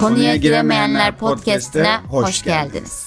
Konuya Giremeyenler Podcast'ine hoş geldiniz.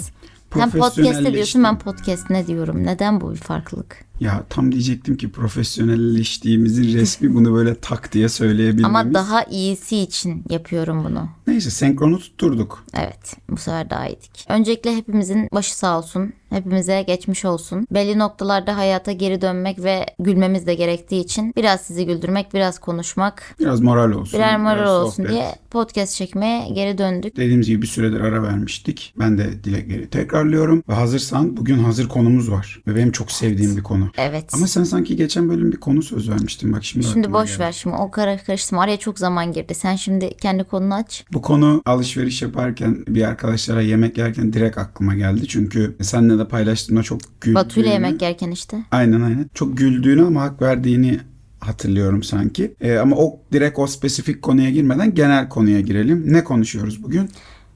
Sen podcast'te diyorsun ben podcast ne diyorum. Neden bu bir farklılık? Ya tam diyecektim ki profesyonelleştiğimizin resmi bunu böyle tak diye söyleyebilmemiz. Ama daha iyisi için yapıyorum bunu. Neyse senkronu tutturduk. Evet bu sefer daha iyiydik. Öncelikle hepimizin başı sağ olsun. Hepimize geçmiş olsun. Belli noktalarda hayata geri dönmek ve gülmemiz de gerektiği için biraz sizi güldürmek, biraz konuşmak, Biraz moral olsun. birer moral biraz olsun sohbet. diye podcast çekmeye geri döndük. Dediğimiz gibi bir süredir ara vermiştik. Ben de dilekleri tekrarlıyorum. Ve hazırsan bugün hazır konumuz var. Ve benim çok sevdiğim bir konu. Evet. Ama sen sanki geçen bölüm bir konu söz vermiştin. Bak şimdi Şimdi boş geldi. ver şimdi o kara karıştırma araya çok zaman girdi. Sen şimdi kendi konunu aç. Bu konu alışveriş yaparken bir arkadaşlara yemek yerken direkt aklıma geldi. Çünkü seninle de paylaştığımda çok güldüğünü. Batu'yla yemek yerken işte. Aynen aynen. Çok güldüğünü ama hak verdiğini hatırlıyorum sanki. Ee, ama o direkt o spesifik konuya girmeden genel konuya girelim. Ne konuşuyoruz bugün?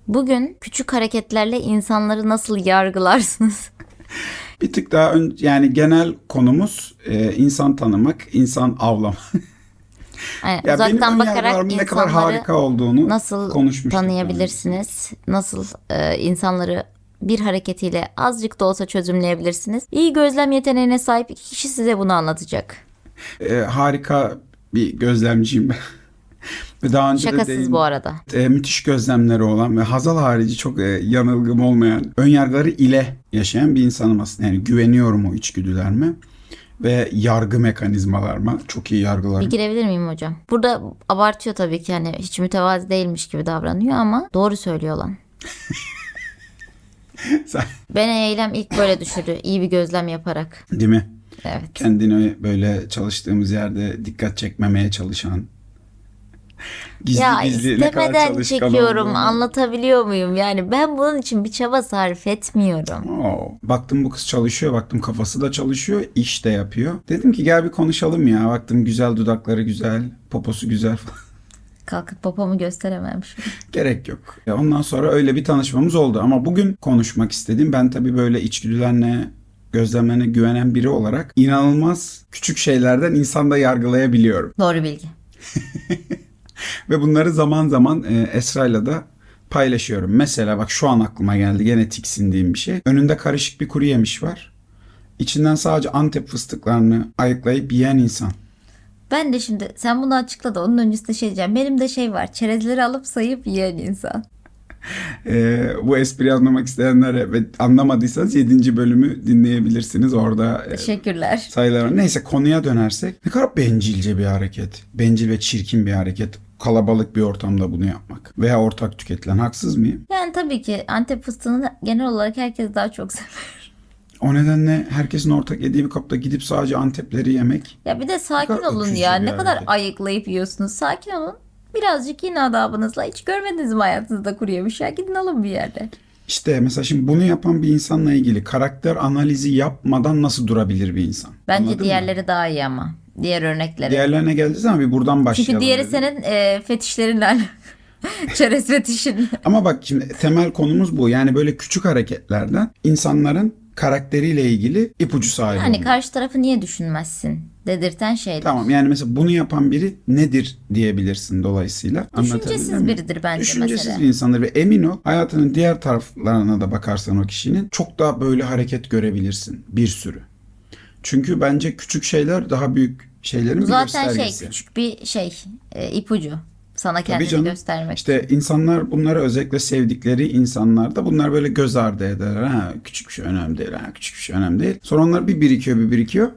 Bugün küçük hareketlerle insanları nasıl yargılarsınız? Bir tık daha ön, yani genel konumuz e, insan tanımak, insan avlamak. Yani Ya uzaktan bakarak ne kadar harika olduğunu nasıl konuşmuştuk tanıyabilirsiniz? Nasıl e, insanları bir hareketiyle azıcık da olsa çözümleyebilirsiniz? İyi gözlem yeteneğine sahip iki kişi size bunu anlatacak. E, harika bir gözlemciyim ben. Daha önce de Şakasız değin- bu arada. e, müthiş gözlemleri olan ve Hazal harici çok e, yanılgım olmayan, önyargıları ile yaşayan bir insanım aslında. Yani güveniyorum o içgüdülerime ve yargı mekanizmalarıma. Çok iyi yargılarım. Bir girebilir miyim hocam? Burada abartıyor tabii ki yani hiç mütevazi değilmiş gibi davranıyor ama doğru söylüyor lan. Sen- Beni eylem ilk böyle düşürdü. İyi bir gözlem yaparak. Değil mi? Evet. Kendini böyle çalıştığımız yerde dikkat çekmemeye çalışan. Gizli ya gizli ne kadar istemeden çekiyorum olduğunu. anlatabiliyor muyum? Yani ben bunun için bir çaba sarf etmiyorum. Oo, baktım bu kız çalışıyor, baktım kafası da çalışıyor, iş de yapıyor. Dedim ki gel bir konuşalım ya. Baktım güzel dudakları güzel, poposu güzel falan. Kalkıp popomu gösteremem şu. Gerek yok. Ondan sonra öyle bir tanışmamız oldu. Ama bugün konuşmak istediğim ben tabii böyle içgüdülerine, gözlemlerine güvenen biri olarak inanılmaz küçük şeylerden insanda yargılayabiliyorum. Doğru bilgi. Ve bunları zaman zaman e, Esra'yla da paylaşıyorum. Mesela bak şu an aklıma geldi gene tiksindiğim bir şey. Önünde karışık bir kuru yemiş var. İçinden sadece Antep fıstıklarını ayıklayıp yiyen insan. Ben de şimdi sen bunu açıkla da onun öncesinde şey diyeceğim. Benim de şey var. Çerezleri alıp sayıp yiyen insan. E, bu espriyi anlamak isteyenlere ve anlamadıysanız 7. bölümü dinleyebilirsiniz. Orada e, Teşekkürler. sayılar var. Neyse konuya dönersek ne kadar bencilce bir hareket. Bencil ve çirkin bir hareket. Kalabalık bir ortamda bunu yapmak. Veya ortak tüketilen. Haksız mıyım? Yani tabii ki Antep fıstığını genel olarak herkes daha çok sever. O nedenle herkesin ortak yediği bir kapta gidip sadece Antepleri yemek. Ya bir de sakin kadar olun ya. Ne kadar hareket. ayıklayıp yiyorsunuz. Sakin olun. Birazcık yine adabınızla. Hiç görmediniz mi hayatınızda kuru yemiş ya? Gidin alın bir yerde. İşte mesela şimdi bunu yapan bir insanla ilgili karakter analizi yapmadan nasıl durabilir bir insan? Bence Anladın mı? diğerleri daha iyi ama. Diğer örnekleri. Diğerlerine geleceğiz ama bir buradan başlayalım. Çünkü diğeri dedim. senin e, fetişlerinle alakalı. Çerez fetişin. Ama bak şimdi temel konumuz bu. Yani böyle küçük hareketlerden insanların karakteriyle ilgili ipucu sahibi Yani olmak. karşı tarafı niye düşünmezsin dedirten şeyler. Tamam yani mesela bunu yapan biri nedir diyebilirsin dolayısıyla. Düşüncesiz mi? biridir bence Düşüncesiz mesela. bir insandır ve emin ol hayatının diğer taraflarına da bakarsan o kişinin çok daha böyle hareket görebilirsin bir sürü. Çünkü bence küçük şeyler daha büyük şeylerin bir Zaten şey göstergesi. küçük bir şey e, ipucu. Sana kendini canım. göstermek. İşte insanlar bunları özellikle sevdikleri insanlar da bunlar böyle göz ardı eder. Ha, küçük bir şey önemli değil. Ha, küçük bir şey önemli değil. Sonra onlar bir birikiyor bir birikiyor.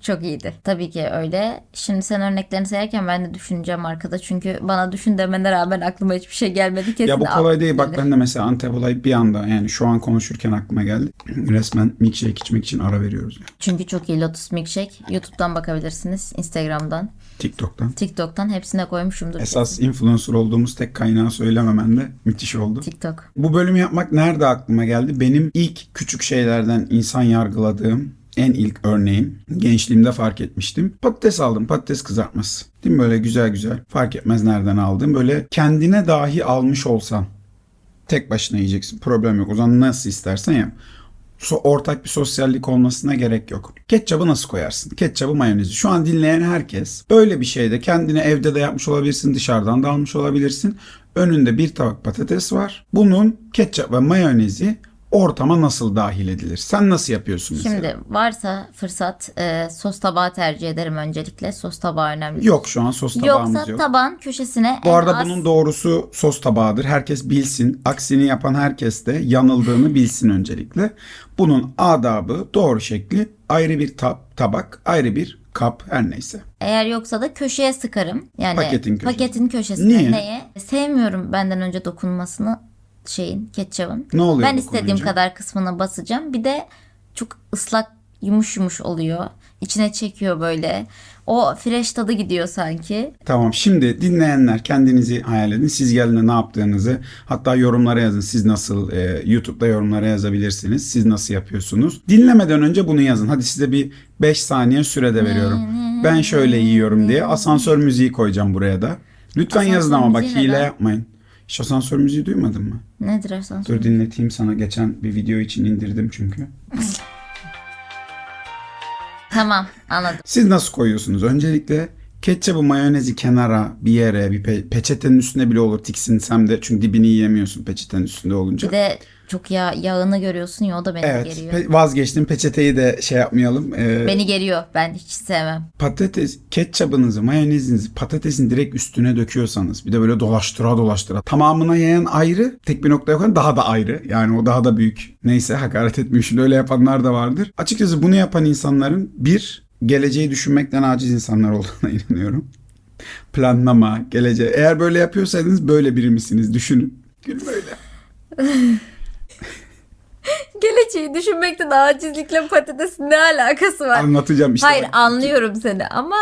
Çok iyiydi. Tabii ki öyle. Şimdi sen örneklerini sayarken ben de düşüneceğim arkada. Çünkü bana düşün demene rağmen aklıma hiçbir şey gelmedi. Kesin ya bu kolay değil. Bak ben de mesela Antep olayı bir anda yani şu an konuşurken aklıma geldi. Resmen milkshake içmek için ara veriyoruz. Yani. Çünkü çok iyi Lotus Milkshake. YouTube'dan bakabilirsiniz. Instagram'dan. TikTok'tan. TikTok'tan hepsine koymuşumdur. Esas influencer olduğumuz tek kaynağı söylememen de müthiş oldu. TikTok. Bu bölümü yapmak nerede aklıma geldi? Benim ilk küçük şeylerden insan yargıladığım en ilk örneğim gençliğimde fark etmiştim. Patates aldım patates kızartması. Değil mi böyle güzel güzel fark etmez nereden aldım. Böyle kendine dahi almış olsan tek başına yiyeceksin problem yok. O zaman nasıl istersen yap. So- ortak bir sosyallik olmasına gerek yok. Ketçabı nasıl koyarsın? Ketçabı mayonezi. Şu an dinleyen herkes böyle bir şeyde kendine evde de yapmış olabilirsin, dışarıdan da almış olabilirsin. Önünde bir tabak patates var. Bunun ketçap ve mayonezi ortama nasıl dahil edilir? Sen nasıl yapıyorsun mesela? Şimdi varsa fırsat e, sos tabağı tercih ederim öncelikle. Sos tabağı önemli. Yok şu an sos tabağımız Yoksa yok. tabağın köşesine Bu en arada az- bunun doğrusu sos tabağıdır. Herkes bilsin. Aksini yapan herkes de yanıldığını bilsin öncelikle. Bunun adabı, doğru şekli ayrı bir tab- tabak, ayrı bir kap her neyse. Eğer yoksa da köşeye sıkarım. Yani Paketin köşesi. paketin köşesine. Niye? Neye? Sevmiyorum benden önce dokunmasını şeyin, ketçabın. Ne oluyor Ben istediğim kadar kısmına basacağım. Bir de çok ıslak yumuş yumuş oluyor. İçine çekiyor böyle. O fresh tadı gidiyor sanki. Tamam şimdi dinleyenler kendinizi hayal edin. Siz geldiğinde ne yaptığınızı hatta yorumlara yazın. Siz nasıl e, YouTube'da yorumlara yazabilirsiniz. Siz nasıl yapıyorsunuz? Dinlemeden önce bunu yazın. Hadi size bir 5 saniye sürede veriyorum. Ben şöyle yiyorum diye asansör müziği koyacağım buraya da. Lütfen Asansör yazın ama bak hile neden? yapmayın. Hiç asansör müziği duymadın mı? Nedir asansör? Dur dinleteyim sana. Geçen bir video için indirdim çünkü. Tamam anladım. Siz nasıl koyuyorsunuz? Öncelikle ketçabı mayonezi kenara bir yere bir pe- peçetenin üstüne bile olur tiksinsem de çünkü dibini yiyemiyorsun peçetenin üstünde olunca. Bir de çok yağ, yağını görüyorsun ya o da beni evet geriyor. pe- vazgeçtim peçeteyi de şey yapmayalım. Ee, Beni geriyor. Ben hiç sevmem. patates ketçabınızı mayonezinizi patatesin direkt üstüne döküyorsanız bir de böyle dolaştıra dolaştıra tamamına yayan ayrı tek bir noktaya koyan daha da ayrı yani o daha da büyük neyse hakaret etmiyorum şimdi öyle yapanlar da vardır. Açıkçası bunu yapan insanların bir geleceği düşünmekten aciz insanlar olduğuna inanıyorum. Planlama, geleceği. Eğer böyle yapıyorsaydınız böyle biri misiniz? Düşünün. Gül böyle. Geleceği düşünmekten acizlikle patatesin ne alakası var? Anlatacağım işte. Hayır bak. anlıyorum seni ama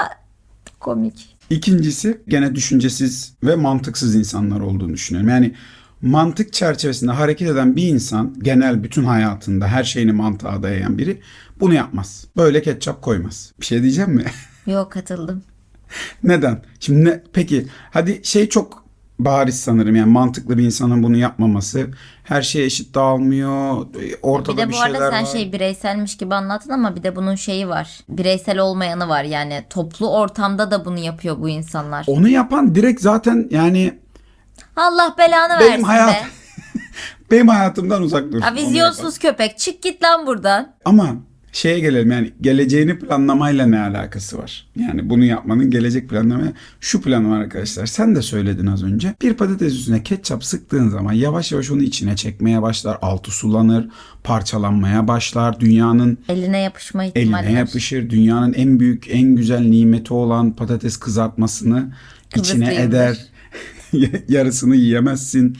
komik. İkincisi gene düşüncesiz ve mantıksız insanlar olduğunu düşünüyorum. Yani mantık çerçevesinde hareket eden bir insan genel bütün hayatında her şeyini mantığa dayayan biri bunu yapmaz. Böyle ketçap koymaz. Bir şey diyeceğim mi? Yok katıldım. Neden? Şimdi ne, peki hadi şey çok bariz sanırım yani mantıklı bir insanın bunu yapmaması. Her şey eşit dağılmıyor. Ortada Bir de bir bu arada şeyler sen var. şey bireyselmiş gibi anlattın ama bir de bunun şeyi var. Bireysel olmayanı var yani toplu ortamda da bunu yapıyor bu insanlar. Onu yapan direkt zaten yani Allah belanı benim versin hayat be. benim hayatımdan uzak dursun. Ya vizyonsuz köpek çık git lan buradan. Ama şeye gelelim yani geleceğini planlamayla ne alakası var? Yani bunu yapmanın gelecek planlamaya şu planı var arkadaşlar. Sen de söyledin az önce. Bir patates üstüne ketçap sıktığın zaman yavaş yavaş onu içine çekmeye başlar. Altı sulanır, parçalanmaya başlar. Dünyanın Eline yapışma ihtimali eline yapışır. Dünyanın en büyük, en güzel nimeti olan patates kızartmasını içine Kıbrıslıyımdır. eder. Yarısını yiyemezsin.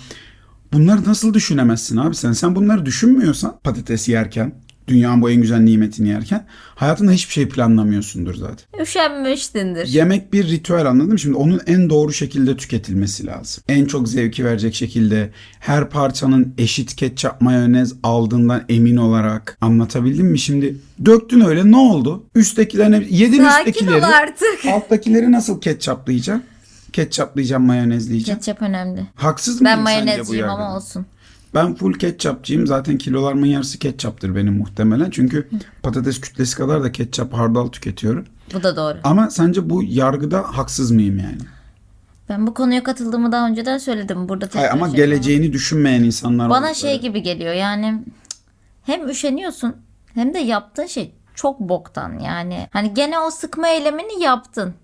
Bunları nasıl düşünemezsin abi sen? Sen bunları düşünmüyorsan patates yerken, dünyanın bu en güzel nimetini yerken hayatında hiçbir şey planlamıyorsundur zaten. Üşenmişsindir. Yemek bir ritüel anladın mı? Şimdi onun en doğru şekilde tüketilmesi lazım. En çok zevki verecek şekilde her parçanın eşit ketçap mayonez aldığından emin olarak anlatabildim mi? Şimdi döktün öyle ne oldu? Üsttekilerini yedin Sakin üsttekileri. artık. Alttakileri nasıl ketçaplayacaksın? Ketçaplayacağım, mayonezleyeceğim. Ketçap önemli. Haksız mıyım Ben mayonezciyim ama olsun. Ben full ketçapçıyım. Zaten kilolarımın yarısı ketçaptır benim muhtemelen. Çünkü patates kütlesi kadar da ketçap hardal tüketiyorum. Bu da doğru. Ama sence bu yargıda haksız mıyım yani? Ben bu konuya katıldığımı daha önceden söyledim. Burada Hayır ama şey geleceğini düşünmeyen insanlar Bana oldukları. şey gibi geliyor yani hem üşeniyorsun hem de yaptığın şey çok boktan yani. Hani gene o sıkma eylemini yaptın.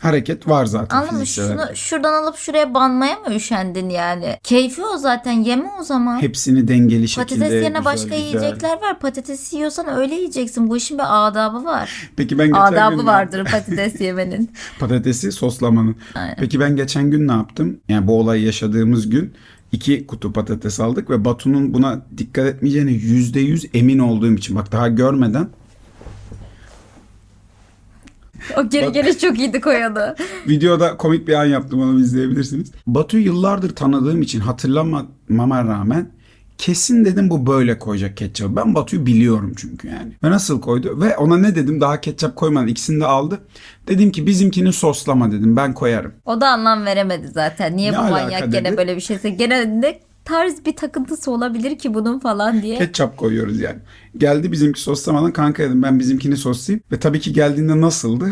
Hareket var zaten fiziksel Şunu hareket. şuradan alıp şuraya banmaya mı üşendin yani? Keyfi o zaten yeme o zaman. Hepsini dengeli şekilde Patates yerine güzel, başka güzel. yiyecekler var. Patatesi yiyorsan öyle yiyeceksin. Bu işin bir adabı var. Peki ben geçen Adabı gün vardır patates yemenin. patatesi soslamanın. Aynen. Peki ben geçen gün ne yaptım? Yani bu olayı yaşadığımız gün iki kutu patates aldık ve Batu'nun buna dikkat etmeyeceğine yüzde yüz emin olduğum için bak daha görmeden O geri geri çok iyiydi koyanı. Videoda komik bir an yaptım onu izleyebilirsiniz. Batu'yu yıllardır tanıdığım için hatırlamama rağmen kesin dedim bu böyle koyacak ketçabı. Ben Batu'yu biliyorum çünkü yani. Ve nasıl koydu? Ve ona ne dedim daha ketçap koymadan ikisini de aldı. Dedim ki bizimkini soslama dedim ben koyarım. O da anlam veremedi zaten. Niye Ne bu manyak dedi? gene böyle bir şeyse gene de tarz bir takıntısı olabilir ki bunun falan diye. Ketçap koyuyoruz yani. Geldi bizimki soslamadan kanka dedim ben bizimkini soslayayım. Ve tabii ki geldiğinde nasıldı?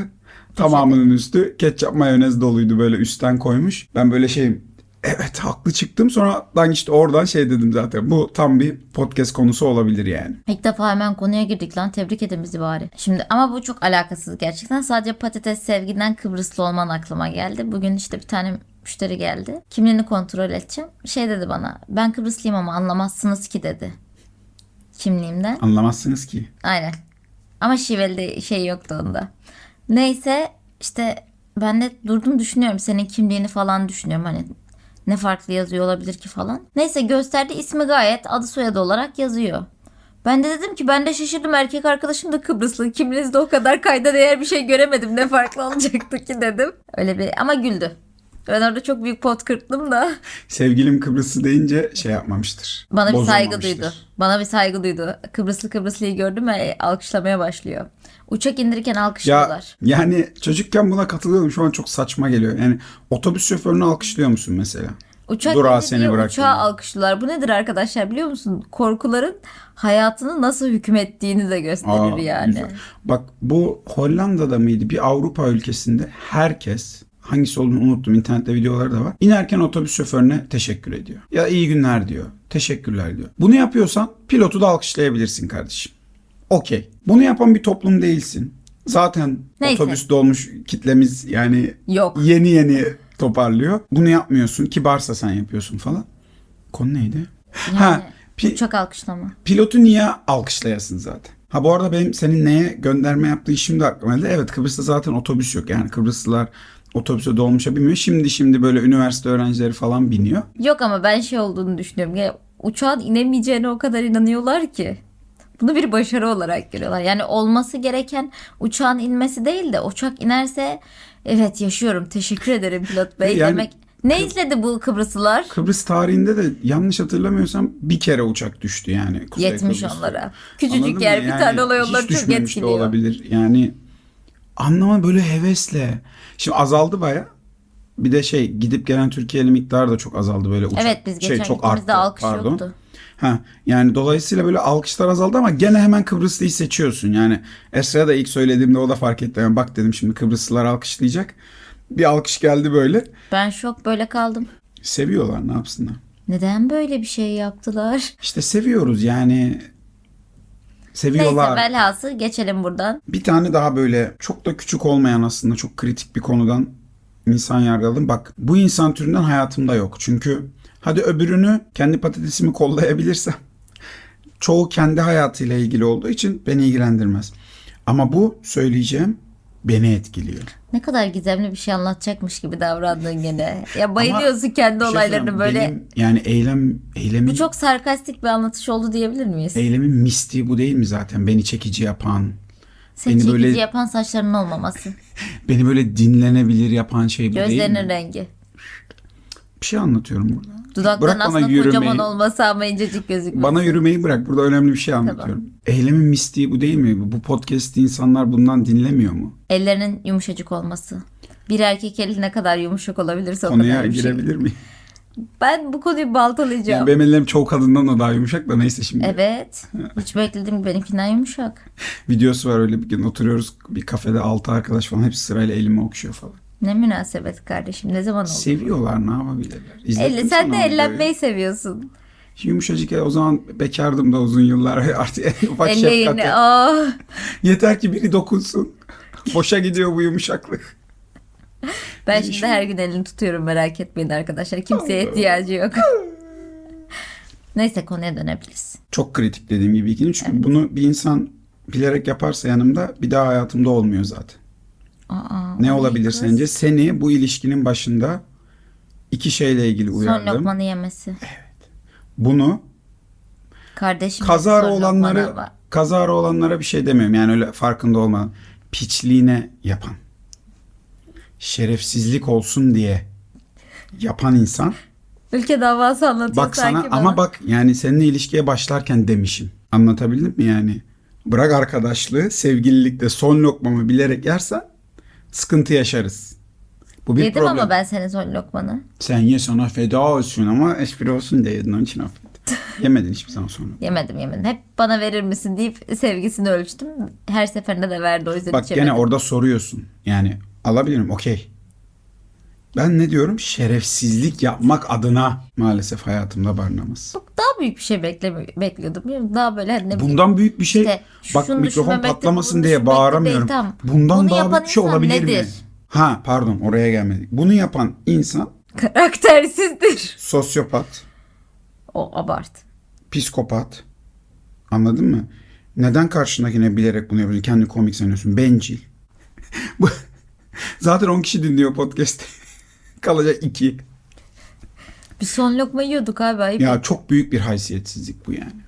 Tamamının üstü ketçap mayonez doluydu böyle üstten koymuş. Ben böyle şey evet haklı çıktım. Sonradan işte oradan şey dedim zaten. Bu tam bir podcast konusu olabilir yani. İlk defa hemen konuya girdik lan. Tebrik edin bizi bari. Şimdi ama bu çok alakasız gerçekten. Sadece patates sevgiden Kıbrıslı olman aklıma geldi. Bugün işte bir tane müşteri geldi. Kimliğini kontrol edeceğim. Şey dedi bana. Ben Kıbrıslıyım ama anlamazsınız ki dedi. Kimliğimden. Anlamazsınız ki. Aynen. Ama şiveli şey yoktu onda. Neyse işte ben de durdum düşünüyorum senin kimliğini falan düşünüyorum hani ne farklı yazıyor olabilir ki falan. Neyse gösterdi ismi gayet adı soyadı olarak yazıyor. Ben de dedim ki ben de şaşırdım erkek arkadaşım da Kıbrıslı. Kimliğinizde o kadar kayda değer bir şey göremedim. Ne farklı olacaktı ki dedim. Öyle bir ama güldü. Ben orada çok büyük pot kırttım da. Sevgilim Kıbrıslı deyince şey yapmamıştır. Bana bir saygı duydu. Bana bir saygı duydu. Kıbrıslı Kıbrıslıyı gördüm ve alkışlamaya başlıyor. Uçak indirirken Ya alkışlıyorlar. yani çocukken buna katılıyorum. Şu an çok saçma geliyor. Yani otobüs şoförünü alkışlıyor musun mesela? Uçak Durağa indi seni diye bıraktı. uçağı alkışlıyorlar. Bu nedir arkadaşlar biliyor musun? Korkuların hayatını nasıl hükmettiğini de gösterir Aa, yani. güzel. Bak bu Hollanda'da mıydı? Bir Avrupa ülkesinde herkes hangisi olduğunu unuttum. İnternette videoları da var. İnerken otobüs şoförüne teşekkür ediyor. Ya iyi günler diyor. Teşekkürler diyor. Bunu yapıyorsan pilotu da alkışlayabilirsin kardeşim. Okey. Bunu yapan bir toplum değilsin. Zaten Neyse. otobüs dolmuş kitlemiz yani Yok. yeni yeni toparlıyor. Bunu yapmıyorsun. Kibarsa sen yapıyorsun falan. Konu neydi? ha, pi- Uçak alkışlama. pilotu niye alkışlayasın zaten? Ha bu arada benim senin neye gönderme yaptığın şimdi aklıma geldi. Evet Kıbrıs'ta zaten otobüs yok. Yani Kıbrıslılar otobüse dolmuşa binmiyor. Şimdi şimdi böyle üniversite öğrencileri falan biniyor. Yok ama ben şey olduğunu düşünüyorum. Ya, uçağın inemeyeceğine o kadar inanıyorlar ki. Bunu bir başarı olarak görüyorlar. Yani olması gereken uçağın inmesi değil de uçak inerse evet yaşıyorum teşekkür ederim pilot bey Yani- demek. Ne izledi bu Kıbrıslılar? Kıbrıs tarihinde de yanlış hatırlamıyorsam bir kere uçak düştü yani. Kuzey Yetmiş Kıbrıs'ta. onlara. Küçücük Anladın yer bir Yani tane olay onları çok etkiliyor. olabilir. Yani anlama böyle hevesle. Şimdi azaldı baya. Bir de şey gidip gelen Türkiye'li miktarı da çok azaldı böyle uçak. Evet biz geçen şey, çok arttı, alkış pardon. yoktu. Ha, yani dolayısıyla böyle alkışlar azaldı ama gene hemen Kıbrıslıyı seçiyorsun. Yani Esra'ya da ilk söylediğimde o da fark etti. Yani bak dedim şimdi Kıbrıslılar alkışlayacak. Bir alkış geldi böyle. Ben şok böyle kaldım. Seviyorlar ne yapsınlar. Neden böyle bir şey yaptılar? İşte seviyoruz yani. Seviyorlar. Neyse velhası geçelim buradan. Bir tane daha böyle çok da küçük olmayan aslında çok kritik bir konudan insan yargıladım. Bak bu insan türünden hayatımda yok. Çünkü hadi öbürünü kendi patatesimi kollayabilirsem çoğu kendi hayatıyla ilgili olduğu için beni ilgilendirmez. Ama bu söyleyeceğim beni etkiliyor. Ne kadar gizemli bir şey anlatacakmış gibi davrandın gene. Ya bayılıyorsun kendi Bir şey olaylarını böyle. benim yani eylem eylemin Bu çok sarkastik bir anlatış oldu diyebilir miyiz? eylemin mistiği bu değil mi zaten? Beni çekici yapan, Seni beni çekici böyle- yapan saçlarının olmaması. beni böyle dinlenebilir yapan şey bu değil Gözlerinin mi? rengi. Bir şey anlatıyorum burada. Dudakların Bırak bana aslında yürümeyi. kocaman olması ama incecik gözükmesi. Bana yürümeyi bırak. Burada önemli bir şey anlatıyorum. Eylemin mistiği bu değil mi? Bu podcast'i insanlar bundan dinlemiyor mu? Ellerinin yumuşacık olması. Bir erkek eli ne kadar yumuşak olabilirse o Konuya kadar bir şey. girebilir miyim? Ben bu konuyu baltalayacağım. Yani benim ellerim çoğu kadından da daha yumuşak da neyse şimdi. Evet. Hiç beklediğim gibi benimkinden yumuşak. Videosu var öyle bir gün oturuyoruz bir kafede altı arkadaş falan hepsi sırayla elimi okşuyor falan. Ne münasebet kardeşim. Ne zaman oldu? Seviyorlar ne yapabilirler. İzlettim Elle, sen de ellenmeyi seviyorsun. Yumuşacık el o zaman bekardım da uzun yıllar artık en ufak Elle şefkate. Oh. Yeter ki biri dokunsun. Boşa gidiyor bu yumuşaklık. Ben şimdi her gün elini tutuyorum merak etmeyin arkadaşlar. Kimseye ihtiyacı yok. Neyse konuya dönebiliriz. Çok kritik dediğim gibi ikini. Çünkü bunu bir insan bilerek yaparsa yanımda bir daha hayatımda olmuyor zaten. Aa, Ne olabilir kız? sence? Seni bu ilişkinin başında iki şeyle ilgili Son uyardım. lokmanı yemesi. Bunu Kardeşim kazara olanları kazara olanlara bir şey demiyorum. Yani öyle farkında olmadan piçliğine yapan şerefsizlik olsun diye yapan insan Ülke davası anlatıyor bak sanki sana bana. ama bak yani seninle ilişkiye başlarken demişim. Anlatabildim mi yani? Bırak arkadaşlığı sevgililikte son lokmamı bilerek yersen sıkıntı yaşarız. Bu bir Yedim problem. ama ben senin son lokmanı. Sen ye sana feda olsun ama espri olsun diye yedin onun için affet. Yemedin hiçbir zaman sonra. Yemedim yemedim. Hep bana verir misin deyip sevgisini ölçtüm. Her seferinde de verdi o yüzden Bak içemedim. gene orada soruyorsun. Yani alabilirim okey. Ben ne diyorum? Şerefsizlik yapmak adına maalesef hayatımda barınamaz. Daha büyük bir şey beklemi bekliyordum. Daha böyle hani ne bileyim, Bundan büyük bir şey. İşte Bak şunu mikrofon düşünmemekte, patlamasın bunu diye düşünmekte bağıramıyorum. değil, tamam. Bundan Bunu daha yapan büyük bir şey insan olabilir mi? nedir? Ha pardon oraya gelmedik. Bunu yapan insan karaktersizdir. sosyopat, O abart. psikopat. Anladın mı? Neden karşındakine bilerek bunu yapıyorsun? Kendi komik sanıyorsun. Bencil. Bu Zaten 10 kişi dinliyor podcast. Kalacak 2. Bir son lokma yiyorduk abi. Ayıp. Ya çok büyük bir haysiyetsizlik bu yani.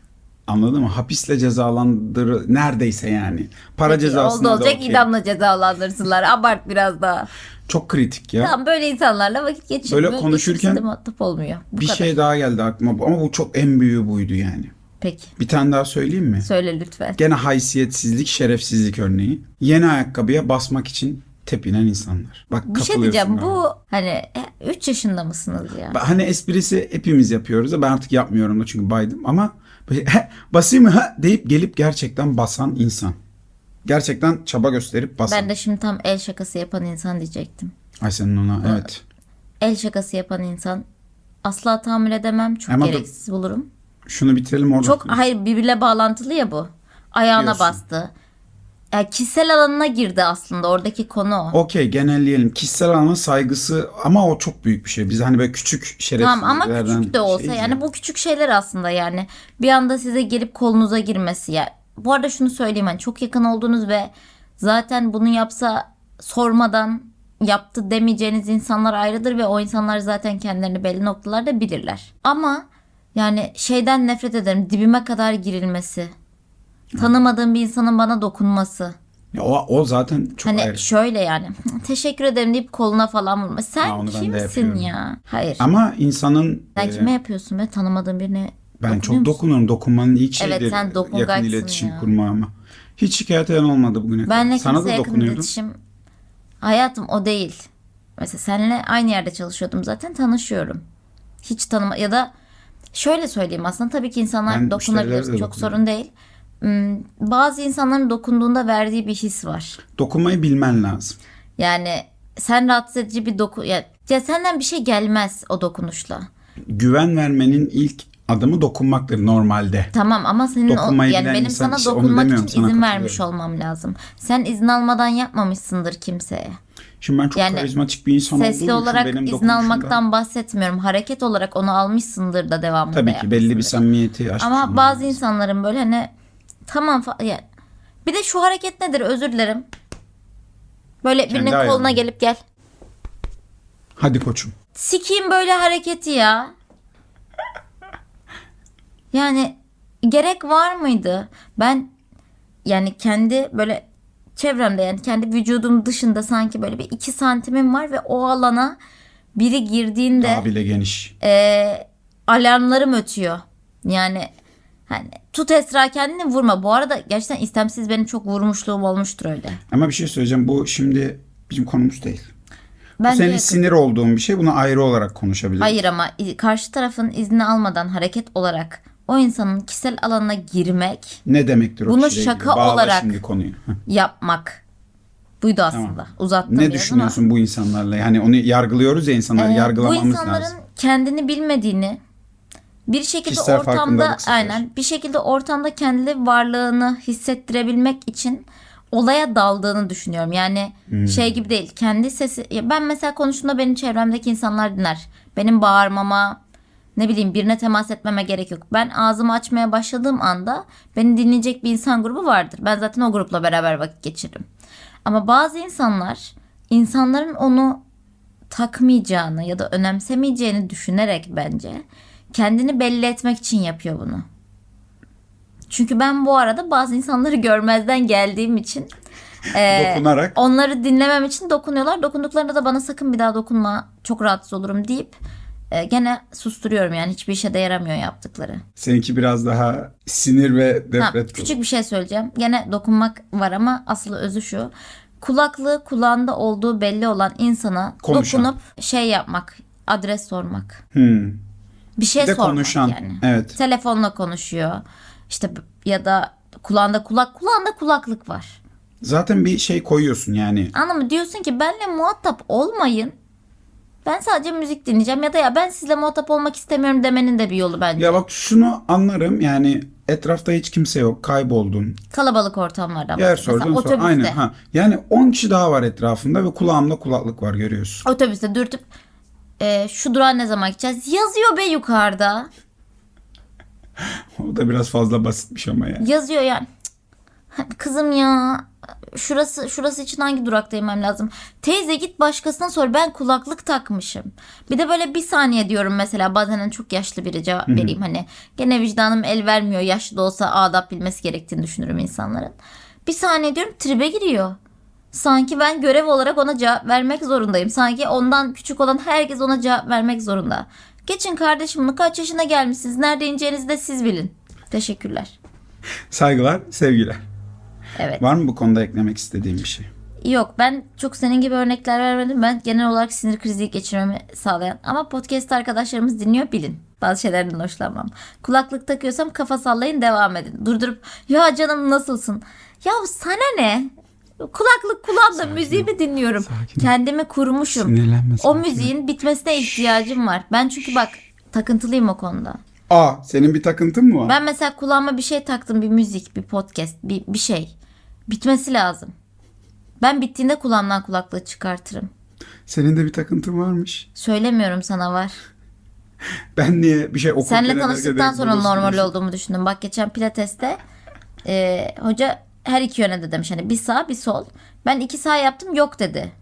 Anladın mı? Hapisle cezalandır neredeyse yani. Para cezasına Oldu da olacak okey. idamla cezalandırsınlar. Abart biraz daha. Çok kritik ya. Tamam böyle insanlarla vakit geçirmiyor. Böyle konuşurken muhatap olmuyor. Bu bir kadar. şey daha geldi aklıma ama bu çok en büyüğü buydu yani. Peki. Bir tane daha söyleyeyim mi? Söyle lütfen. Gene haysiyetsizlik, şerefsizlik örneği. Yeni ayakkabıya basmak için tepinen insanlar. Bak Bir şey diyeceğim. Bu hani 3 yaşında mısınız ya? Hani esprisi hepimiz yapıyoruz da ben artık yapmıyorum da çünkü baydım ama böyle, "He, basayım mı ha deyip gelip gerçekten basan insan. Gerçekten çaba gösterip basan. Ben de şimdi tam el şakası yapan insan diyecektim. Ay senin ona evet. El şakası yapan insan asla tahammül edemem. Çok Ama gereksiz bulurum. Şunu bitirelim orada. Çok hayır birbirle bağlantılı ya bu. Ayağına Diyorsun. bastı. Yani kişisel alanına girdi aslında oradaki konu o. Okey genelleyelim. Kişisel alana saygısı ama o çok büyük bir şey. Biz hani böyle küçük Tamam ama küçük de olsa şeyiz yani ya. bu küçük şeyler aslında yani bir anda size gelip kolunuza girmesi ya. Bu arada şunu söyleyeyim hani çok yakın olduğunuz ve zaten bunu yapsa sormadan yaptı demeyeceğiniz insanlar ayrıdır ve o insanlar zaten kendilerini belli noktalarda bilirler. Ama yani şeyden nefret ederim dibime kadar girilmesi. Tanımadığım bir insanın bana dokunması. Ya o, o zaten çok Hani ayrı. şöyle yani teşekkür ederim deyip koluna falan vurma. Sen Ha, onu ben de kimsin yapıyorum. ya? Hayır. Ama insanın Sen e, kime yapıyorsun be? Tanımadığın birine ben dokunuyor çok musun? dokunurum. Dokunmanın ilk Evet, şeyleri. sen dokungaçsın yakın iletişim ya. kurma ama. Hiç şikayet eden olmadı bugüne kadar. Benle Sana kimse da yakın dokunuyordum. iletişim. Hayatım o değil. Mesela seninle aynı yerde çalışıyordum zaten tanışıyorum. Hiç tanıma ya da şöyle söyleyeyim aslında tabii ki insanlar Ben dokunabilir. müşterilere de Çok dokunuyorum. sorun değil. Hmm, Bazı insanların dokunduğunda verdiği bir his var. Dokunmayı bilmen lazım. Yani sen rahatsız edici bir doku ya, ya senden bir şey gelmez o dokunuşla. Güven vermenin ilk adımı dokunmaktır normalde. Tamam ama senin o, Dokunmayı yani bilen benim insan sana işte dokunmak için sana izin vermiş olmam lazım. Sen izin almadan yapmamışsındır kimseye. Şimdi ben çok Yani karizmatik bir insan olduğum Sesli için olarak benim izin almaktan bahsetmiyorum. Hareket olarak onu almışsındır da devamında Tabii ki belli bir samimiyeti Ama bazı lazım. insanların böyle hani tamam fa- ya. Bir de şu hareket nedir özür dilerim. Böyle birinin ayağına. koluna gelip gel. Hadi koçum. Sikiyim böyle hareketi ya. Yani gerek var mıydı? Ben yani kendi böyle çevremde yani kendi vücudum dışında sanki böyle bir iki santimim var ve o alana biri girdiğinde Daha bile geniş. e, alarmlarım ötüyor. Yani hani tut Esra kendini vurma. Bu arada gerçekten istemsiz benim çok vurmuşluğum olmuştur öyle. Ama bir şey söyleyeceğim. Bu şimdi bizim konumuz değil. Ben Bu senin de- sinir olduğun bir şey. Bunu ayrı olarak konuşabiliriz. Hayır ama karşı tarafın izni almadan hareket olarak o insanın kişisel alanına girmek, Ne demektir o Bunu şaka ilgili? Olarak- şimdi konuyu. Yapmak. Buydu aslında. Uzattım Ne düşünüyorsun bu insanlarla? Yani onu yargılıyoruz ya insanları. ama, e, bu yargılamamız insanların lazım. kendini bilmediğini bir şekilde Kişisel ortamda aynen bir şekilde ortamda kendi varlığını hissettirebilmek için olaya daldığını düşünüyorum. Yani Hmm. şey gibi değil. Kendi sesi ben mesela konuştuğumda benim çevremdeki insanlar dinler. Benim bağırmama ne bileyim birine temas etmeme gerek yok. Ben ağzımı açmaya başladığım anda beni dinleyecek bir insan grubu vardır. Ben zaten o grupla beraber vakit geçiririm. Ama bazı insanlar insanların onu takmayacağını ya da önemsemeyeceğini düşünerek bence kendini belli etmek için yapıyor bunu. Çünkü ben bu arada bazı insanları görmezden geldiğim için e, Dokunarak. onları dinlemem için dokunuyorlar. Dokunduklarında da bana sakın bir daha dokunma çok rahatsız olurum deyip e, gene susturuyorum yani hiçbir işe de yaramıyor yaptıkları. Seninki biraz daha sinir ve Ha, nefret. küçük bir şey söyleyeceğim. Gene dokunmak var ama asıl özü şu. kulaklığı kulağında olduğu belli olan insana Konuşan. dokunup şey yapmak, adres sormak. Hmm. Bir şey Bir de sormak konuşan. yani. Evet. Telefonla konuşuyor. İşte ya da kulağında kulak kulağında kulaklık var. Zaten bir şey koyuyorsun yani. Anladın mı? Diyorsun ki benle muhatap olmayın. Ben sadece müzik dinleyeceğim ya da ya ben sizle muhatap olmak istemiyorum demenin de bir yolu bence. Ya bak şunu anlarım yani etrafta hiç kimse yok kayboldun. Kalabalık ortamlardan Yer bahsediyorum. sordun Mesela sonra aynen ha. Yani 10 kişi daha var etrafında ve kulağımda kulaklık var görüyorsun. Otobüste dürtüp e, şu durağa ne zaman gideceğiz? Yazıyor be yukarıda. O da biraz fazla basitmiş ama ya. Yazıyor yani. Cık, Kızım ya şurası şurası için hangi durakta inmem lazım? Teyze git başkasına sor ben kulaklık takmışım. Bir de böyle bir saniye diyorum mesela bazen hani çok yaşlı biri cevap vereyim hani gene vicdanım el vermiyor yaşlı da olsa adap bilmesi gerektiğini düşünürüm insanların. Bir saniye diyorum tribe giriyor. Sanki ben görev olarak ona cevap vermek zorundayım. Sanki ondan küçük olan herkes ona cevap vermek zorunda. Geçin kardeşim bunu kaç yaşına gelmişsiniz? Nerede ineceğinizi de siz bilin. Teşekkürler. Saygılar, sevgiler. Evet. Var mı bu konuda eklemek istediğim bir şey? Yok ben çok senin gibi örnekler vermedim. Ben genel olarak sinir krizi geçirmemi sağlayan. Ama podcast arkadaşlarımız dinliyor bilin. Bazı şeylerden hoşlanmam. Kulaklık takıyorsam kafa sallayın devam edin. Durdurup ya canım nasılsın? Ya sana ne? Kulaklık kulağımda müziğimi dinliyorum. Sakin ol. Kendimi kurmuşum. Sinirlenme, O sakin ol. müziğin bitmesine ihtiyacım var. Ben çünkü bak takıntılıyım o konuda. Aa, senin bir takıntın mı var? Ben mesela kulağıma bir şey taktım. Bir müzik, bir podcast, bir, bir şey. Bitmesi lazım. Ben bittiğinde kulağımdan kulaklığı çıkartırım. Senin de bir takıntın varmış. Söylemiyorum sana var. Ben niye bir şey okurken Seninle ederken tanıştıktan sonra normal olduğumu düşündüm. Bak geçen pilateste e, hoca her iki yöne de demiş. Hani bir sağ bir sol. Ben iki sağ yaptım yok dedi.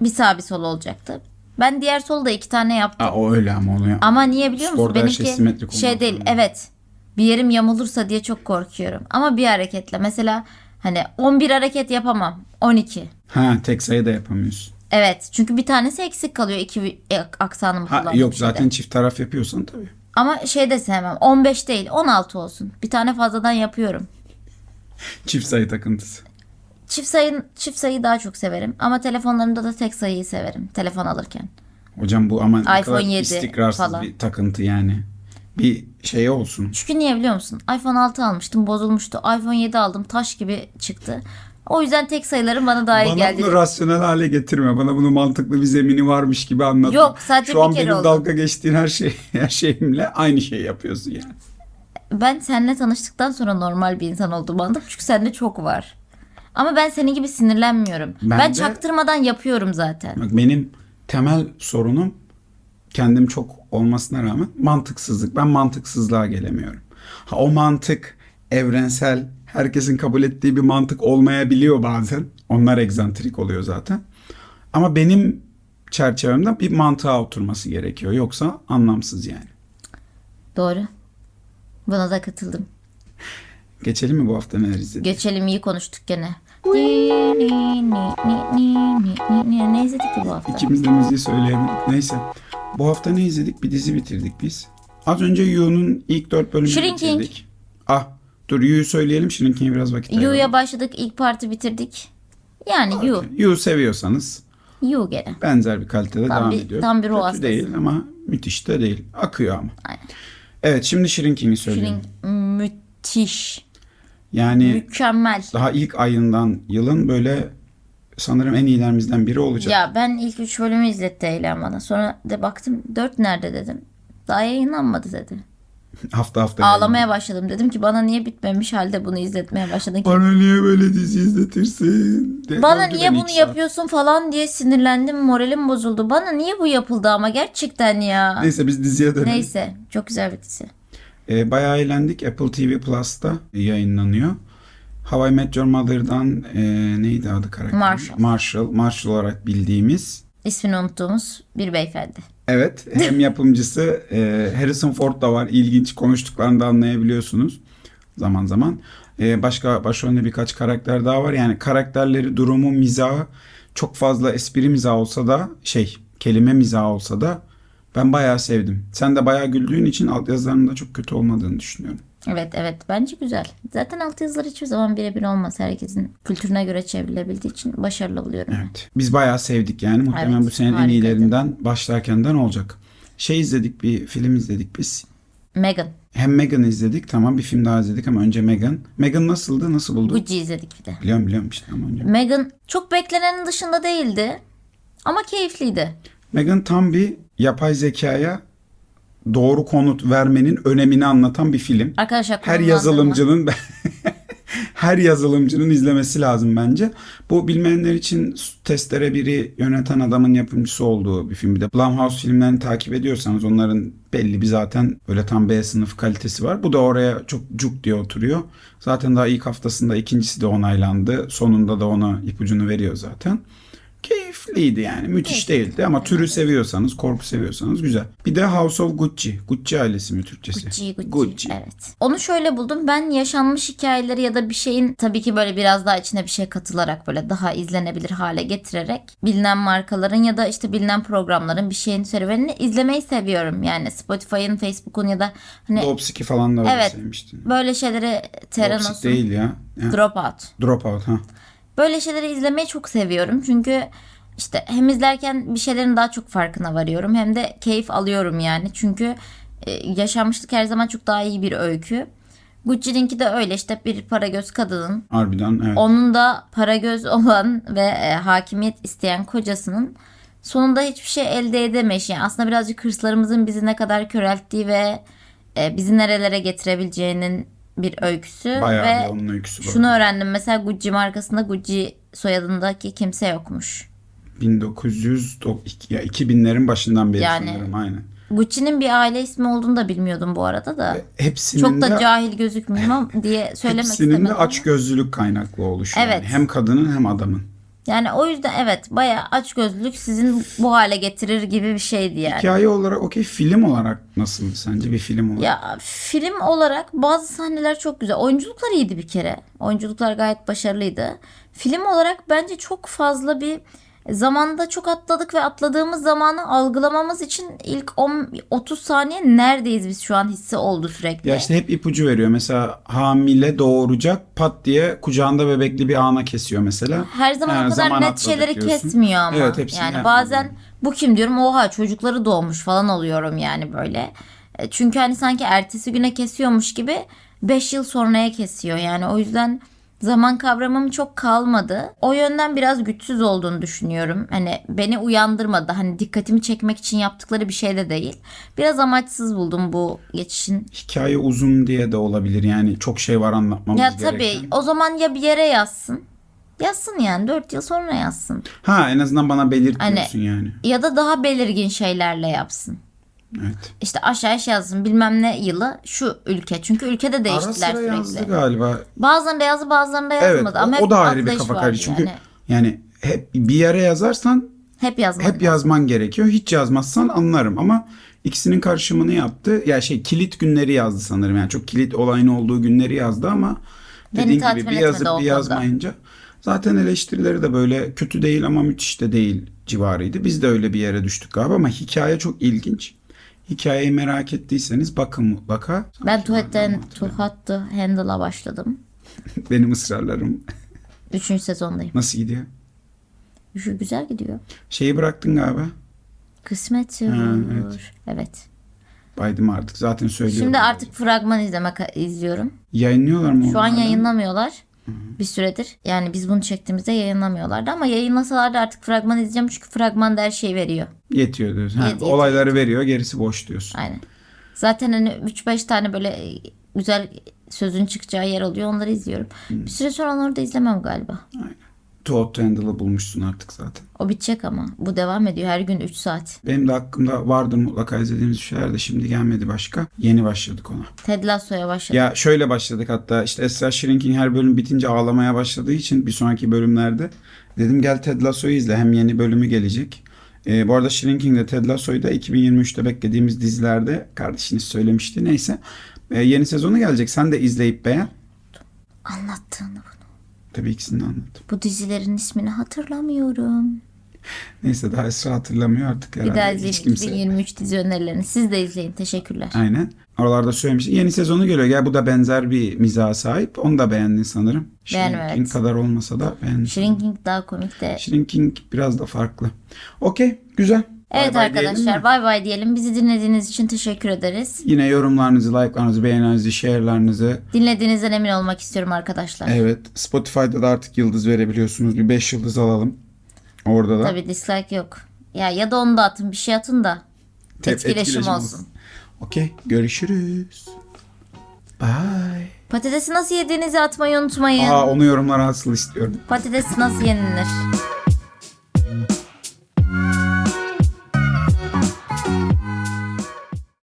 Bir sağ bir sol olacaktı. Ben diğer solu da iki tane yaptım. Aa, o öyle ama oluyor. Ama niye biliyor musun? Sporda her şey Benimki simetrik şey olmak değil. Evet. Bir yerim yamulursa diye çok korkuyorum. Ama bir hareketle. Mesela hani 11 hareket yapamam. 12. Ha, tek sayı da yapamıyorsun. Evet. Çünkü bir tanesi eksik kalıyor. iki e, aksanımı Ha, yok şeyde. zaten çift taraf yapıyorsan tabii. Ama şey de sevmem. 15 değil 16 olsun. Bir tane fazladan yapıyorum. Çift sayı takıntısı. Çift sayı çift sayıyı daha çok severim. Ama telefonlarımda da tek sayıyı severim. Telefon alırken. Hocam bu ama ne iPhone kadar 7 istikrarsız falan. bir takıntı yani. Bir şey olsun. Çünkü niye biliyor musun? iPhone 6 almıştım bozulmuştu. iPhone 7 aldım taş gibi çıktı. O yüzden tek sayıların bana daha iyi Bana geldi. bunu rasyonel hale getirme. Bana bunu mantıklı bir zemini varmış gibi anlat. Yok, sadece Şu bir an kere benim oldu. dalga geçtiğin her şey her şeyimle aynı şey yapıyorsun yani. Ben seninle tanıştıktan sonra normal bir insan olduğumu anladım. Çünkü sende çok var. Ama ben senin gibi sinirlenmiyorum. Ben Ben, de- çaktırmadan yapıyorum zaten. Bak benim temel sorunum kendim çok olmasına rağmen mantıksızlık. Ben mantıksızlığa gelemiyorum. Ha o mantık evrensel, herkesin kabul ettiği bir mantık olmayabiliyor bazen. Onlar egzantrik oluyor zaten. Ama benim çerçevemde bir mantığa oturması gerekiyor. Yoksa anlamsız yani. Doğru. Buna da katıldım. Geçelim mi bu hafta neler izledik? Geçelim iyi konuştuk gene. Ni, ni, ni, ni, ni, ni, ni, ni. Ne izledik ki bu hafta? İkimiz de müziği söyleyemedik. Neyse. Bu hafta ne izledik? Bir dizi bitirdik biz. Az önce Yu'nun ilk dört bölümünü Shrinking. bitirdik. Ah dur Yu'yu söyleyelim. Shrinking'e biraz vakit ayıralım. Yu'ya başladık. ilk parti bitirdik. Yani Yu. Yu seviyorsanız Yu gene. benzer bir kalitede Tam devam bir- ediyor. tam bir ruh Kötü değil ama müthiş de değil. Akıyor ama. Aynen. Evet şimdi Shrinking'i söyleyelim. Shrink müthiş. Yani Mükemmel. daha ilk ayından yılın böyle sanırım en iyilerimizden biri olacak. Ya ben ilk üç bölümü izletti Eylem bana. Sonra de baktım dört nerede dedim. Daha yayınlanmadı dedi. Hafta hafta. Ağlamaya başladım. Dedim ki bana niye bitmemiş halde bunu izletmeye başladın ki? Bana niye böyle dizi izletirsin? De- Bana niye bunu saat. yapıyorsun falan diye sinirlendim. Moralim bozuldu. Bana niye bu yapıldı ama gerçekten ya. Neyse biz diziye dönelim. Neyse. Çok güzel bir dizi. Ee, bayağı eğlendik. Apple TV Plus'ta yayınlanıyor. How I Met Your Mother'dan e, neydi adı karakter? Marshall. Marshall. Marshall olarak bildiğimiz. İsmini unuttuğumuz bir beyefendi. Evet. Hem yapımcısı e, Harrison Ford da var. İlginç konuştuklarını da anlayabiliyorsunuz zaman zaman. E, başka başrolünde birkaç karakter daha var. Yani karakterleri, durumu, mizahı çok fazla espri mizahı olsa da şey kelime mizahı olsa da ben bayağı sevdim. Sen de bayağı güldüğün için altyazılarının da çok kötü olmadığını düşünüyorum. Evet evet bence güzel. Zaten altyazılar hiçbir zaman birebir olmaz. Herkesin kültürüne göre çevrilebildiği için başarılı buluyorum. Evet. Biz bayağı sevdik yani. Muhtemelen Evet, bu senenin en harikaydı. iyilerinden başlarkenden olacak. Şey izledik bir film izledik biz. Megan. Hem Megan'ı izledik tamam bir film daha izledik ama önce Megan. Megan nasıldı? Nasıl buldun? Gucci izledik bir de. Biliyorum biliyorum işte ama önce. Megan çok beklenenin dışında değildi. Ama keyifliydi. Megan tam bir yapay zekaya doğru konut vermenin önemini anlatan bir film. Arkadaşlar Her yazılımcının her yazılımcının izlemesi lazım bence. Bu bilmeyenler için testere biri yöneten adamın yapımcısı olduğu bir film. Bir de Blumhouse filmlerini takip ediyorsanız onların belli bir zaten öyle tam B sınıf kalitesi var. Bu da oraya çok cuk diye oturuyor. Zaten daha ilk haftasında ikincisi de onaylandı. Sonunda da ona ipucunu veriyor zaten. Keyifliydi yani. Müthiş değildi ama türü seviyorsanız, korku seviyorsanız güzel. Bir de House of Gucci. Gucci ailesi mi Türkçesi? Gucci, Gucci. Gucci. Evet. Onu şöyle buldum. Ben yaşanmış hikayeleri ya da bir şeyin tabii ki böyle biraz daha içine bir şey katılarak böyle daha izlenebilir hale getirerek bilinen markaların ya da işte bilinen programların bir şeyin serüvenini izlemeyi seviyorum. Yani Spotify'ın, Facebook'un ya da hani Dopsiki falan da öyle Evet. sevmiştin. böyle şeyleri Terra Dopsik değil ya. ya. Dropout. Dropout ha. Böyle şeyleri izlemeyi çok seviyorum. Çünkü işte hem izlerken bir şeylerin daha çok farkına varıyorum hem de keyif alıyorum yani. Çünkü e, yaşanmışlık her zaman çok daha iyi bir öykü. Gucci'ninki de öyle işte bir para göz kadının Harbiden evet. onun da para göz olan ve e, hakimiyet isteyen kocasının sonunda hiçbir şey elde edemeyiş. Yani aslında birazcık hırslarımızın bizi ne kadar körelttiği ve e, bizi nerelere getirebileceğinin bir öyküsü Bayağı ve bir onun öyküsü bu. şunu öğrendim mesela Gucci markasında Gucci soyadındaki kimse yokmuş. 1900 do- iki- ya 2000'lerin başından beri Yani- sanırım aynen. Gucci'nin bir aile ismi olduğunu da bilmiyordum bu arada da. Hepsinin Çok da de cahil gözükmeyeyim ama diye söylemek hepsinin istemedim. de ama. açgözlülük kaynaklı oluşu. Evet. Yani. Hem kadının hem adamın. Yani o yüzden evet bayağı açgözlülük sizin bu hale getirir gibi bir şeydi yani. Hikaye olarak okey film olarak nasıldı sence bir film olarak? Ya film olarak bazı sahneler çok güzel. Oyunculuklar iyiydi bir kere. Oyunculuklar gayet başarılıydı. Film olarak bence çok fazla bir zamanda çok atladık ve atladığımız zamanı algılamamız için ilk 10 30 saniye neredeyiz biz şu an hissi oldu sürekli. Ya işte hep ipucu veriyor. Mesela hamile doğuracak pat diye kucağında bebekli bir ana kesiyor mesela. Her zaman Ha, o kadar zaman net şeyleri diyorsun. kesmiyor ama. Evet, hepsini yani bazen bu kim diyorum oha çocukları doğmuş falan oluyorum yani böyle. E, Çünkü hani sanki ertesi güne kesiyormuş gibi 5 yıl sonraya kesiyor. Yani o yüzden zaman kavramım çok kalmadı. O yönden biraz güçsüz olduğunu düşünüyorum. Hani beni uyandırmadı. Hani dikkatimi çekmek için yaptıkları bir şey de değil. Biraz amaçsız buldum bu geçişin. Hikaye uzun diye de olabilir. Yani çok şey var anlatmamız Ya gereken. tabii o zaman ya bir yere yazsın. Yazsın yani 4 yıl sonra yazsın. Ha en azından bana belirt Hani- yani. Ya da daha belirgin şeylerle yapsın. Evet. İşte aşağı aşağı yazsın bilmem ne yılı şu ülke. Çünkü ülkede Ara değiştiler sıra sürekli. yazdı galiba. Bazılarında yazdı bazılarında yazmadı. Evet Ama o, o da ayrı bir kafa var karışık. Çünkü Yani. yani hep bir yere yazarsan Hep yazmadı. hep yazman gerekiyor. Hiç yazmazsan anlarım ama ikisinin karışımını yaptı. Ya şey kilit günleri yazdı sanırım. Yani çok kilit olayın olduğu günleri yazdı ama Beni dediğin gibi bir yazıp bir yazmayınca zaten eleştirileri de böyle kötü değil ama müthiş de değil civarıydı. Biz de öyle bir yere düştük galiba ama hikaye çok ilginç. Hikayeyi merak ettiyseniz bakın mutlaka. Ben tuvaletten hatırlamıyorum. tuhattı handle'a başladım. Benim ısrarlarım Üçüncü sezondayım. nasıl gidiyor? Şu güzel gidiyor. Şeyi bıraktın galiba. Kısmet evet. Evet. Baydım artık zaten söylüyorum. Şimdi artık fragman izlemek izliyorum. Yayınlıyorlar mı? Şu an onları? yayınlamıyorlar. Bir süredir. Yani biz bunu çektiğimizde yayınlamıyorlardı ama yayınlasalar da artık fragman izleyeceğim çünkü fragman da her şeyi veriyor. Yetiyor diyorsun. Ha, Yet- yet- olayları veriyor gerisi boş diyorsun. Aynen. Zaten hani 3-5 tane böyle güzel sözün çıkacağı yer oluyor. Onları izliyorum. Bir süre sonra onları da izlemem galiba. Too Hot to Handle'ı bulmuşsun artık zaten. O bitecek ama. Bu devam ediyor. Her gün 3 saat. Benim de hakkımda vardır mutlaka izlediğimiz şeyler de şimdi gelmedi başka. Yeni başladık ona. Ted Lasso'ya başladım. Ya şöyle başladık hatta işte Esra Shrink'in her bölüm bitince ağlamaya başladığı için bir sonraki bölümlerde dedim gel Ted Lasso'yu izle hem yeni bölümü gelecek. Ee, bu arada Shrinking de Ted Lasso'yu da 2023'te beklediğimiz dizilerde kardeşiniz söylemişti neyse. Ee, yeni sezonu gelecek sen de izleyip beğen. Anlattığını bunu. Tabii ikisini de anlattım. Bu dizilerin ismini hatırlamıyorum. Neyse daha Esra hatırlamıyor artık herhalde. Bir daha Hiç izleyin kimse. 2023 dizi önerilerini. Siz de izleyin. Teşekkürler. Aynen. Oralarda söylemiş. Yeni sezonu geliyor. Gel bu da benzer bir mizaha sahip. Onu da beğendin sanırım. Beğendim, Shrinking evet. kadar olmasa da beğendim. Shrinking daha komik de. Shrinking biraz da farklı. Okey. Güzel. Evet diyelim arkadaşlar bay bay diyelim. Bizi dinlediğiniz için teşekkür ederiz. Yine yorumlarınızı, like'larınızı, beğenilerinizi, share'larınızı. Dinlediğinizden emin olmak istiyorum arkadaşlar. Evet. Spotify'da da artık yıldız verebiliyorsunuz. Bir 5 yıldız alalım. Orada da. Tabii dislike yok. Ya ya da onu da atın bir şey atın da. Tep- etkileşim olsun. Okey. Görüşürüz. Bye. Patatesi nasıl yediğinizi atmayı unutmayın. Aa onu yorumlara asıl istiyorum. Patates nasıl yenilir?